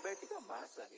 Roberto massa.